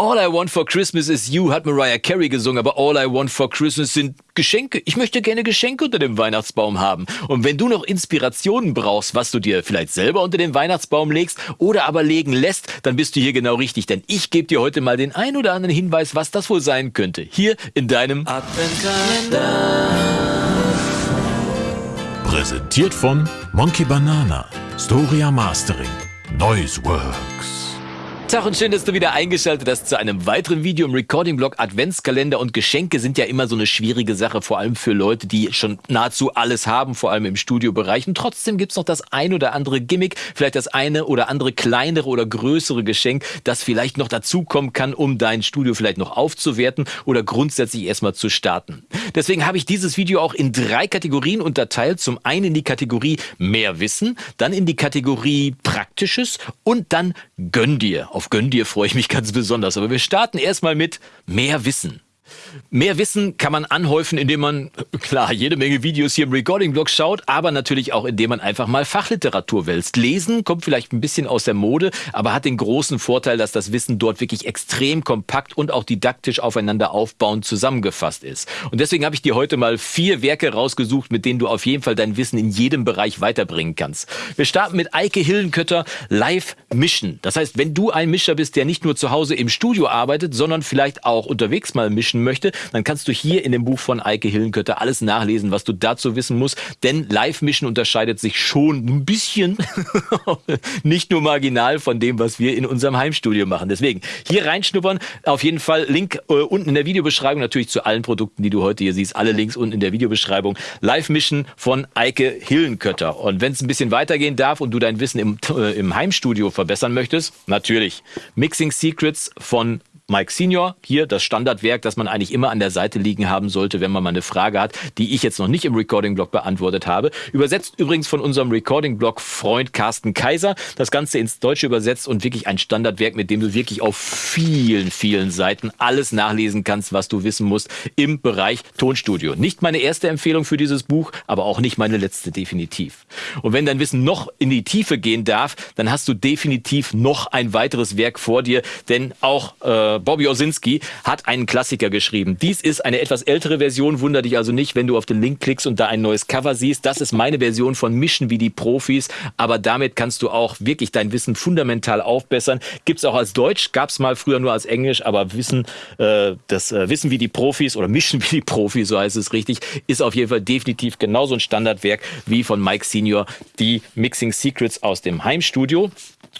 All I Want for Christmas is You hat Mariah Carey gesungen, aber All I Want for Christmas sind Geschenke. Ich möchte gerne Geschenke unter dem Weihnachtsbaum haben. Und wenn du noch Inspirationen brauchst, was du dir vielleicht selber unter den Weihnachtsbaum legst oder aber legen lässt, dann bist du hier genau richtig, denn ich gebe dir heute mal den ein oder anderen Hinweis, was das wohl sein könnte. Hier in deinem Adventkalender. Präsentiert von Monkey Banana, Storia Mastering, Noise Works. Tag und schön, dass du wieder eingeschaltet hast zu einem weiteren Video im Recording-Blog. Adventskalender und Geschenke sind ja immer so eine schwierige Sache, vor allem für Leute, die schon nahezu alles haben, vor allem im Studiobereich. Und trotzdem gibt's noch das ein oder andere Gimmick, vielleicht das eine oder andere kleinere oder größere Geschenk, das vielleicht noch dazukommen kann, um dein Studio vielleicht noch aufzuwerten oder grundsätzlich erstmal zu starten. Deswegen habe ich dieses Video auch in drei Kategorien unterteilt. Zum einen in die Kategorie mehr Wissen, dann in die Kategorie Praktisches und dann Gönn dir auf Gönn dir freue ich mich ganz besonders. Aber wir starten erstmal mit mehr Wissen. Mehr Wissen kann man anhäufen, indem man, klar, jede Menge Videos hier im Recording-Blog schaut, aber natürlich auch, indem man einfach mal Fachliteratur wälzt. Lesen kommt vielleicht ein bisschen aus der Mode, aber hat den großen Vorteil, dass das Wissen dort wirklich extrem kompakt und auch didaktisch aufeinander aufbauend zusammengefasst ist. Und deswegen habe ich dir heute mal vier Werke rausgesucht, mit denen du auf jeden Fall dein Wissen in jedem Bereich weiterbringen kannst. Wir starten mit Eike Hillenkötter Live Mischen. Das heißt, wenn du ein Mischer bist, der nicht nur zu Hause im Studio arbeitet, sondern vielleicht auch unterwegs mal mischen möchte, möchte, dann kannst du hier in dem Buch von Eike Hillenkötter alles nachlesen, was du dazu wissen musst. Denn Live-Mischen unterscheidet sich schon ein bisschen, nicht nur marginal von dem, was wir in unserem Heimstudio machen. Deswegen hier reinschnuppern. Auf jeden Fall Link äh, unten in der Videobeschreibung, natürlich zu allen Produkten, die du heute hier siehst. Alle Links unten in der Videobeschreibung. Live-Mischen von Eike Hillenkötter. Und wenn es ein bisschen weitergehen darf und du dein Wissen im, äh, im Heimstudio verbessern möchtest, natürlich Mixing Secrets von Mike Senior, hier das Standardwerk, das man eigentlich immer an der Seite liegen haben sollte, wenn man mal eine Frage hat, die ich jetzt noch nicht im Recording-Blog beantwortet habe. Übersetzt übrigens von unserem Recording-Blog Freund Carsten Kaiser. Das Ganze ins Deutsche übersetzt und wirklich ein Standardwerk, mit dem du wirklich auf vielen, vielen Seiten alles nachlesen kannst, was du wissen musst im Bereich Tonstudio. Nicht meine erste Empfehlung für dieses Buch, aber auch nicht meine letzte definitiv. Und wenn dein Wissen noch in die Tiefe gehen darf, dann hast du definitiv noch ein weiteres Werk vor dir, denn auch äh, Bobby Osinski hat einen Klassiker geschrieben. Dies ist eine etwas ältere Version, wunder dich also nicht, wenn du auf den Link klickst und da ein neues Cover siehst. Das ist meine Version von Mischen wie die Profis, aber damit kannst du auch wirklich dein Wissen fundamental aufbessern. Gibt's auch als Deutsch, gab's mal früher nur als Englisch, aber Wissen, äh, das äh, Wissen wie die Profis oder Mischen wie die Profis, so heißt es richtig, ist auf jeden Fall definitiv genauso ein Standardwerk wie von Mike Senior, die Mixing Secrets aus dem Heimstudio.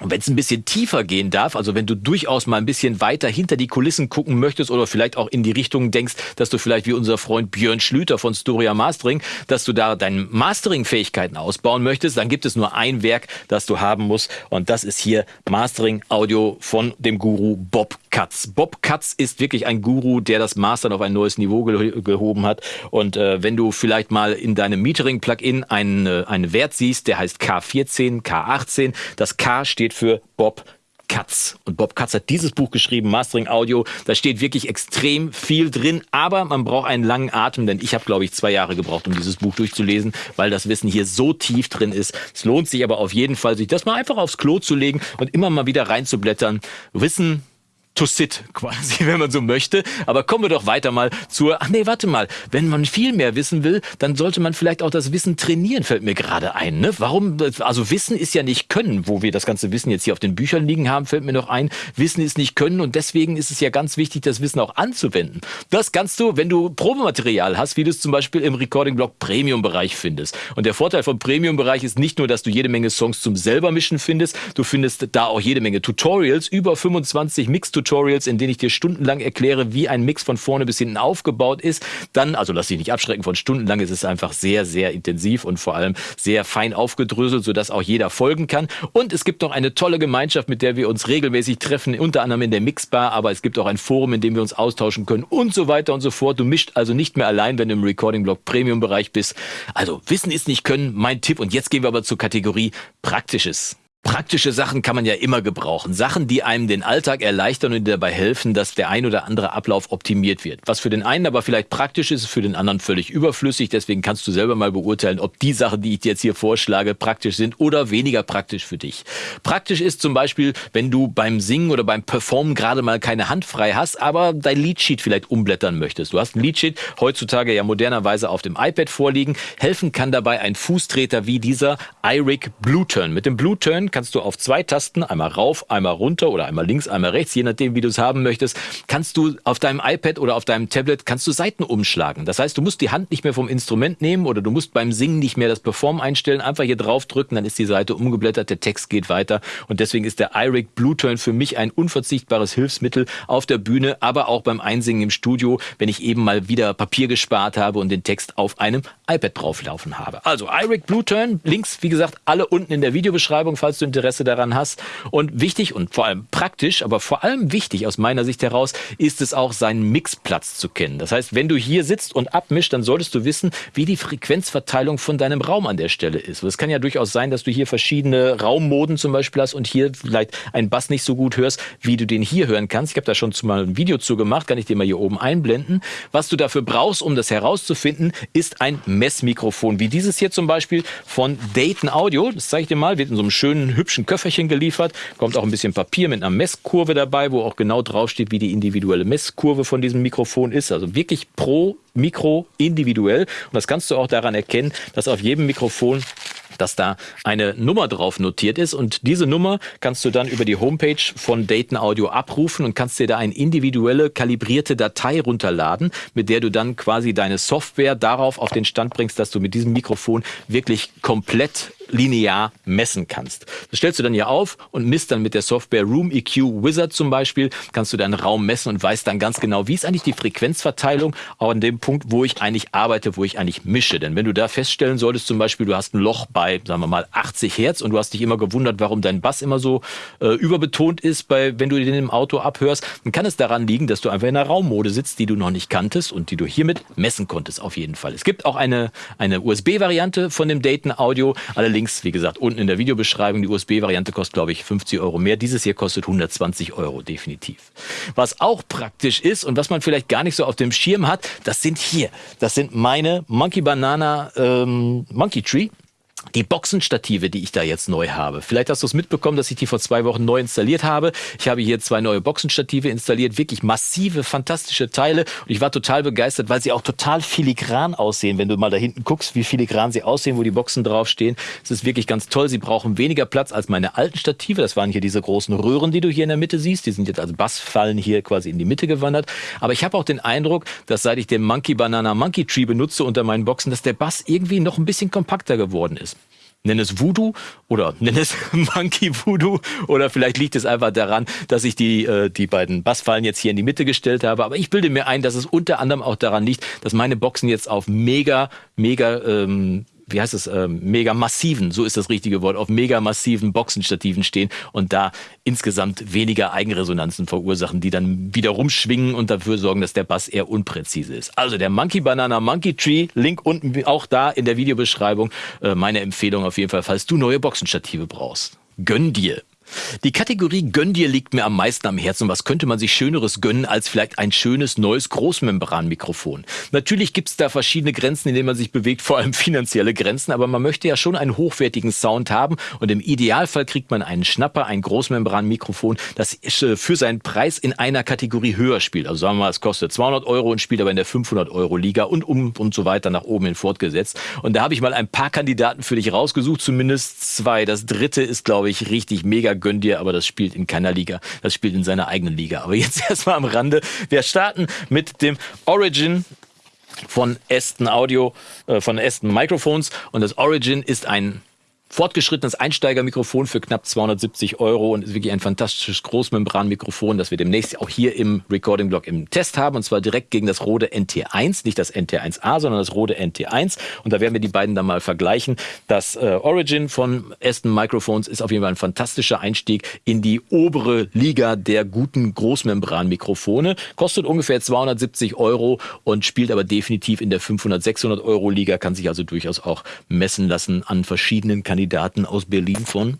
Und wenn es ein bisschen tiefer gehen darf, also wenn du durchaus mal ein bisschen weiter hinter die Kulissen gucken möchtest oder vielleicht auch in die Richtung denkst, dass du vielleicht wie unser Freund Björn Schlüter von Storia Mastering, dass du da deine Mastering-Fähigkeiten ausbauen möchtest, dann gibt es nur ein Werk, das du haben musst. Und das ist hier Mastering Audio von dem Guru Bob Katz. Bob Katz ist wirklich ein Guru, der das Mastern auf ein neues Niveau geh gehoben hat und äh, wenn du vielleicht mal in deinem Metering-Plugin einen, äh, einen Wert siehst, der heißt K14, K18, das K steht für Bob Katz. Und Bob Katz hat dieses Buch geschrieben, Mastering Audio. Da steht wirklich extrem viel drin, aber man braucht einen langen Atem, denn ich habe, glaube ich, zwei Jahre gebraucht, um dieses Buch durchzulesen, weil das Wissen hier so tief drin ist. Es lohnt sich aber auf jeden Fall, sich das mal einfach aufs Klo zu legen und immer mal wieder reinzublättern. Wissen to sit quasi, wenn man so möchte. Aber kommen wir doch weiter mal zur, ach nee, warte mal, wenn man viel mehr wissen will, dann sollte man vielleicht auch das Wissen trainieren, fällt mir gerade ein. Ne? Warum, also Wissen ist ja nicht Können, wo wir das ganze Wissen jetzt hier auf den Büchern liegen haben, fällt mir noch ein, Wissen ist nicht Können und deswegen ist es ja ganz wichtig, das Wissen auch anzuwenden. Das kannst du, wenn du Probematerial hast, wie du es zum Beispiel im Recording-Blog Premium-Bereich findest. Und der Vorteil vom Premium-Bereich ist nicht nur, dass du jede Menge Songs zum selber mischen findest, du findest da auch jede Menge Tutorials, über 25 Mix-Tutorials Tutorials, in denen ich dir stundenlang erkläre, wie ein Mix von vorne bis hinten aufgebaut ist. Dann, also lass dich nicht abschrecken von stundenlang, es ist einfach sehr, sehr intensiv und vor allem sehr fein aufgedröselt, sodass auch jeder folgen kann. Und es gibt noch eine tolle Gemeinschaft, mit der wir uns regelmäßig treffen, unter anderem in der Mixbar, aber es gibt auch ein Forum, in dem wir uns austauschen können und so weiter und so fort. Du mischt also nicht mehr allein, wenn du im Recording-Blog Premium-Bereich bist. Also Wissen ist nicht Können, mein Tipp. Und jetzt gehen wir aber zur Kategorie Praktisches. Praktische Sachen kann man ja immer gebrauchen. Sachen, die einem den Alltag erleichtern und dabei helfen, dass der ein oder andere Ablauf optimiert wird. Was für den einen aber vielleicht praktisch ist, ist für den anderen völlig überflüssig. Deswegen kannst du selber mal beurteilen, ob die Sachen, die ich dir jetzt hier vorschlage, praktisch sind oder weniger praktisch für dich. Praktisch ist zum Beispiel, wenn du beim Singen oder beim Performen gerade mal keine Hand frei hast, aber dein Leadsheet vielleicht umblättern möchtest. Du hast ein Leadsheet heutzutage ja modernerweise auf dem iPad vorliegen. Helfen kann dabei ein Fußtreter wie dieser iRig Blue Turn. Mit dem Blue Turn kannst du auf zwei Tasten, einmal rauf, einmal runter oder einmal links, einmal rechts, je nachdem, wie du es haben möchtest, kannst du auf deinem iPad oder auf deinem Tablet, kannst du Seiten umschlagen. Das heißt, du musst die Hand nicht mehr vom Instrument nehmen oder du musst beim Singen nicht mehr das Perform einstellen, einfach hier drauf drücken, dann ist die Seite umgeblättert, der Text geht weiter und deswegen ist der iRig Blue Turn für mich ein unverzichtbares Hilfsmittel auf der Bühne, aber auch beim Einsingen im Studio, wenn ich eben mal wieder Papier gespart habe und den Text auf einem iPad drauflaufen habe. Also iRig Blue Turn, Links, wie gesagt, alle unten in der Videobeschreibung, falls du Interesse daran hast. Und wichtig und vor allem praktisch, aber vor allem wichtig aus meiner Sicht heraus, ist es auch, seinen Mixplatz zu kennen. Das heißt, wenn du hier sitzt und abmischt, dann solltest du wissen, wie die Frequenzverteilung von deinem Raum an der Stelle ist. Es kann ja durchaus sein, dass du hier verschiedene Raummoden zum Beispiel hast und hier vielleicht einen Bass nicht so gut hörst, wie du den hier hören kannst. Ich habe da schon mal ein Video zu gemacht, kann ich dir mal hier oben einblenden. Was du dafür brauchst, um das herauszufinden, ist ein Messmikrofon, wie dieses hier zum Beispiel von Dayton Audio. Das zeige ich dir mal, wird in so einem schönen hübschen Köfferchen geliefert. Kommt auch ein bisschen Papier mit einer Messkurve dabei, wo auch genau draufsteht, wie die individuelle Messkurve von diesem Mikrofon ist. Also wirklich pro Mikro individuell. Und das kannst du auch daran erkennen, dass auf jedem Mikrofon dass da eine Nummer drauf notiert ist und diese Nummer kannst du dann über die Homepage von Dayton Audio abrufen und kannst dir da eine individuelle kalibrierte Datei runterladen, mit der du dann quasi deine Software darauf auf den Stand bringst, dass du mit diesem Mikrofon wirklich komplett linear messen kannst. Das stellst du dann hier auf und misst dann mit der Software Room EQ Wizard zum Beispiel, kannst du deinen Raum messen und weißt dann ganz genau, wie ist eigentlich die Frequenzverteilung an dem Punkt, wo ich eigentlich arbeite, wo ich eigentlich mische. Denn wenn du da feststellen solltest, zum Beispiel, du hast ein Loch bei, sagen wir mal, 80 Hertz und du hast dich immer gewundert, warum dein Bass immer so äh, überbetont ist, bei, wenn du den im Auto abhörst, dann kann es daran liegen, dass du einfach in einer Raummode sitzt, die du noch nicht kanntest und die du hiermit messen konntest, auf jeden Fall. Es gibt auch eine, eine USB-Variante von dem Dayton Audio. Alle Links, wie gesagt, unten in der Videobeschreibung. Die USB-Variante kostet, glaube ich, 50 Euro mehr. Dieses hier kostet 120 Euro, definitiv. Was auch praktisch ist und was man vielleicht gar nicht so auf dem Schirm hat, das sind hier, das sind meine Monkey Banana ähm, Monkey Tree die Boxenstative, die ich da jetzt neu habe. Vielleicht hast du es mitbekommen, dass ich die vor zwei Wochen neu installiert habe. Ich habe hier zwei neue Boxenstative installiert, wirklich massive, fantastische Teile. Und ich war total begeistert, weil sie auch total filigran aussehen. Wenn du mal da hinten guckst, wie filigran sie aussehen, wo die Boxen draufstehen. Es ist wirklich ganz toll. Sie brauchen weniger Platz als meine alten Stative. Das waren hier diese großen Röhren, die du hier in der Mitte siehst. Die sind jetzt als Bassfallen hier quasi in die Mitte gewandert. Aber ich habe auch den Eindruck, dass seit ich den Monkey Banana Monkey Tree benutze unter meinen Boxen, dass der Bass irgendwie noch ein bisschen kompakter geworden ist nenn es Voodoo oder nenn es Monkey Voodoo oder vielleicht liegt es einfach daran, dass ich die, äh, die beiden Bassfallen jetzt hier in die Mitte gestellt habe. Aber ich bilde mir ein, dass es unter anderem auch daran liegt, dass meine Boxen jetzt auf mega, mega ähm, wie heißt es, äh, mega massiven, so ist das richtige Wort, auf mega massiven Boxenstativen stehen und da insgesamt weniger Eigenresonanzen verursachen, die dann wieder rumschwingen und dafür sorgen, dass der Bass eher unpräzise ist. Also der Monkey Banana Monkey Tree, Link unten auch da in der Videobeschreibung. Äh, meine Empfehlung auf jeden Fall, falls du neue Boxenstative brauchst. Gönn dir. Die Kategorie Gönn dir liegt mir am meisten am Herzen. Was könnte man sich Schöneres gönnen als vielleicht ein schönes neues Großmembranmikrofon? Natürlich gibt es da verschiedene Grenzen, in denen man sich bewegt, vor allem finanzielle Grenzen, aber man möchte ja schon einen hochwertigen Sound haben und im Idealfall kriegt man einen Schnapper, ein Großmembranmikrofon, das äh, für seinen Preis in einer Kategorie höher spielt. Also sagen wir mal, es kostet 200 Euro und spielt aber in der 500 Euro Liga und um und so weiter nach oben hin fortgesetzt. Und da habe ich mal ein paar Kandidaten für dich rausgesucht, zumindest zwei. Das dritte ist, glaube ich, richtig mega gönn dir, aber das spielt in keiner Liga. Das spielt in seiner eigenen Liga. Aber jetzt erstmal am Rande. Wir starten mit dem Origin von Aston Audio, äh, von Aston Microphones. Und das Origin ist ein fortgeschrittenes Einsteigermikrofon für knapp 270 Euro und ist wirklich ein fantastisches Großmembranmikrofon, das wir demnächst auch hier im Recording-Blog im Test haben und zwar direkt gegen das Rode NT1, nicht das NT1A, sondern das Rode NT1 und da werden wir die beiden dann mal vergleichen. Das äh, Origin von Aston Microphones ist auf jeden Fall ein fantastischer Einstieg in die obere Liga der guten Großmembranmikrofone, kostet ungefähr 270 Euro und spielt aber definitiv in der 500, 600 Euro Liga, kann sich also durchaus auch messen lassen an verschiedenen Kandidaten Kandidaten aus Berlin von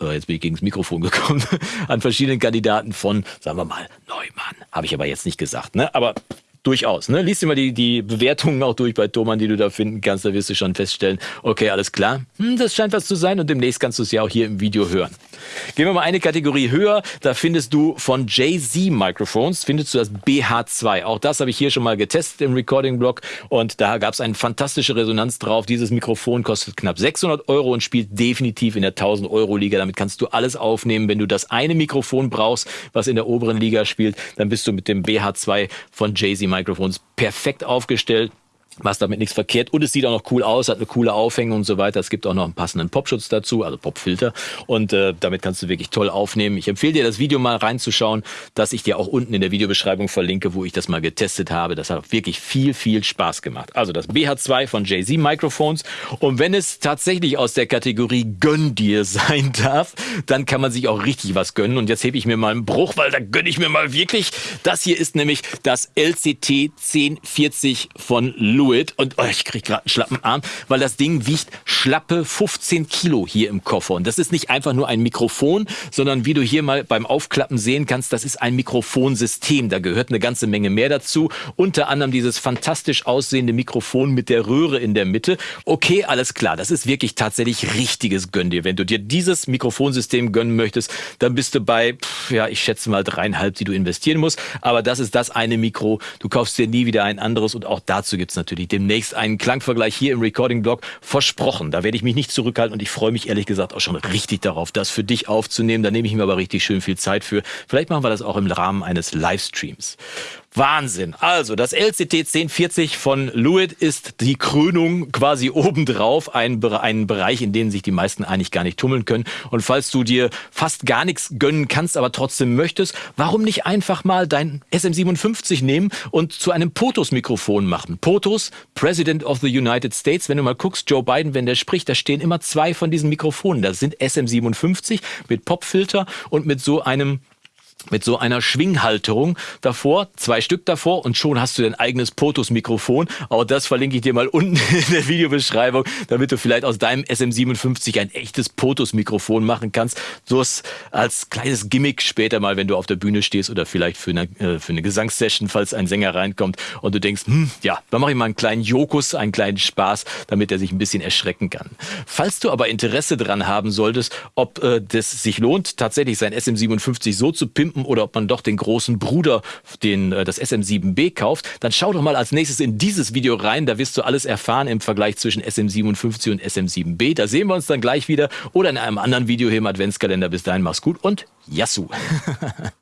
äh, jetzt bin ich gegen das Mikrofon gekommen, an verschiedenen Kandidaten von, sagen wir mal, Neumann. Habe ich aber jetzt nicht gesagt, ne? Aber durchaus. Ne? Lies dir mal die, die Bewertungen auch durch bei Thomann, die du da finden kannst. Da wirst du schon feststellen, okay, alles klar, hm, das scheint was zu sein und demnächst kannst du es ja auch hier im Video hören. Gehen wir mal eine Kategorie höher. Da findest du von Jay-Z Microphones, findest du das BH2. Auch das habe ich hier schon mal getestet im Recording-Blog und da gab es eine fantastische Resonanz drauf. Dieses Mikrofon kostet knapp 600 Euro und spielt definitiv in der 1000 Euro Liga. Damit kannst du alles aufnehmen. Wenn du das eine Mikrofon brauchst, was in der oberen Liga spielt, dann bist du mit dem BH2 von Jay-Z Microphones perfekt aufgestellt machst damit nichts verkehrt und es sieht auch noch cool aus, hat eine coole Aufhängung und so weiter. Es gibt auch noch einen passenden Popschutz dazu, also Popfilter und äh, damit kannst du wirklich toll aufnehmen. Ich empfehle dir das Video mal reinzuschauen, dass ich dir auch unten in der Videobeschreibung verlinke, wo ich das mal getestet habe. Das hat wirklich viel, viel Spaß gemacht. Also das BH2 von Jay-Z Microphones und wenn es tatsächlich aus der Kategorie Gönn dir sein darf, dann kann man sich auch richtig was gönnen und jetzt hebe ich mir mal einen Bruch, weil da gönne ich mir mal wirklich. Das hier ist nämlich das LCT 1040 von Lu Fluid und oh, ich krieg gerade einen schlappen Arm, weil das Ding wiegt schlappe 15 Kilo hier im Koffer. Und das ist nicht einfach nur ein Mikrofon, sondern wie du hier mal beim Aufklappen sehen kannst, das ist ein Mikrofonsystem. Da gehört eine ganze Menge mehr dazu. Unter anderem dieses fantastisch aussehende Mikrofon mit der Röhre in der Mitte. Okay, alles klar. Das ist wirklich tatsächlich richtiges Gönn dir. Wenn du dir dieses Mikrofonsystem gönnen möchtest, dann bist du bei, ja, ich schätze mal dreieinhalb, die du investieren musst. Aber das ist das eine Mikro. Du kaufst dir nie wieder ein anderes und auch dazu gibt's natürlich natürlich demnächst einen Klangvergleich hier im Recording-Blog versprochen. Da werde ich mich nicht zurückhalten und ich freue mich ehrlich gesagt auch schon richtig darauf, das für dich aufzunehmen. Da nehme ich mir aber richtig schön viel Zeit für. Vielleicht machen wir das auch im Rahmen eines Livestreams. Wahnsinn. Also, das LCT 1040 von Lewitt ist die Krönung quasi obendrauf, ein, ein Bereich, in dem sich die meisten eigentlich gar nicht tummeln können. Und falls du dir fast gar nichts gönnen kannst, aber trotzdem möchtest, warum nicht einfach mal dein SM57 nehmen und zu einem POTUS-Mikrofon machen? POTUS, President of the United States. Wenn du mal guckst, Joe Biden, wenn der spricht, da stehen immer zwei von diesen Mikrofonen. Das sind SM57 mit Popfilter und mit so einem mit so einer Schwinghalterung davor, zwei Stück davor und schon hast du dein eigenes POTUS-Mikrofon. Auch das verlinke ich dir mal unten in der Videobeschreibung, damit du vielleicht aus deinem SM57 ein echtes POTUS-Mikrofon machen kannst. So als kleines Gimmick später mal, wenn du auf der Bühne stehst oder vielleicht für eine, äh, für eine Gesangssession, falls ein Sänger reinkommt und du denkst, hm, ja, da mache ich mal einen kleinen Jokus, einen kleinen Spaß, damit er sich ein bisschen erschrecken kann. Falls du aber Interesse dran haben solltest, ob äh, das sich lohnt, tatsächlich sein SM57 so zu pimpen, pimpen oder ob man doch den großen Bruder, den, äh, das SM7B kauft, dann schau doch mal als nächstes in dieses Video rein. Da wirst du alles erfahren im Vergleich zwischen SM57 und SM7B. Da sehen wir uns dann gleich wieder oder in einem anderen Video hier im Adventskalender. Bis dahin, mach's gut und Yassou!